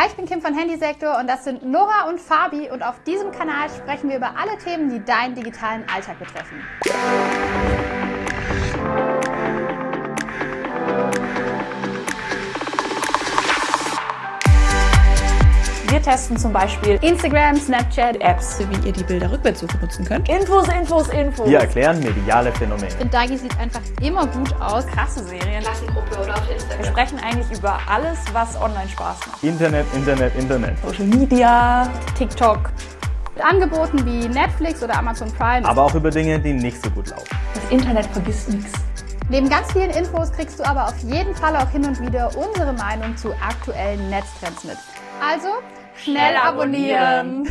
Hi, ich bin Kim von Handysektor und das sind Nora und Fabi und auf diesem Kanal sprechen wir über alle Themen, die deinen digitalen Alltag betreffen. Wir testen zum Beispiel Instagram, Snapchat, Apps, wie ihr die Bilder Rückwärtssuche nutzen könnt. Infos, Infos, Infos. Wir erklären mediale Phänomene. Ich finde, Dagi sieht einfach immer gut aus. Krasse Serien. Klassengruppe oder auf Wir Instagram. sprechen eigentlich über alles, was online Spaß macht. Internet, Internet, Internet. Social Media, TikTok. Mit Angeboten wie Netflix oder Amazon Prime. Aber auch über Dinge, die nicht so gut laufen. Das Internet vergisst nichts. Neben ganz vielen Infos kriegst du aber auf jeden Fall auch hin und wieder unsere Meinung zu aktuellen Netztrends mit. Also, schnell abonnieren.